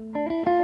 Música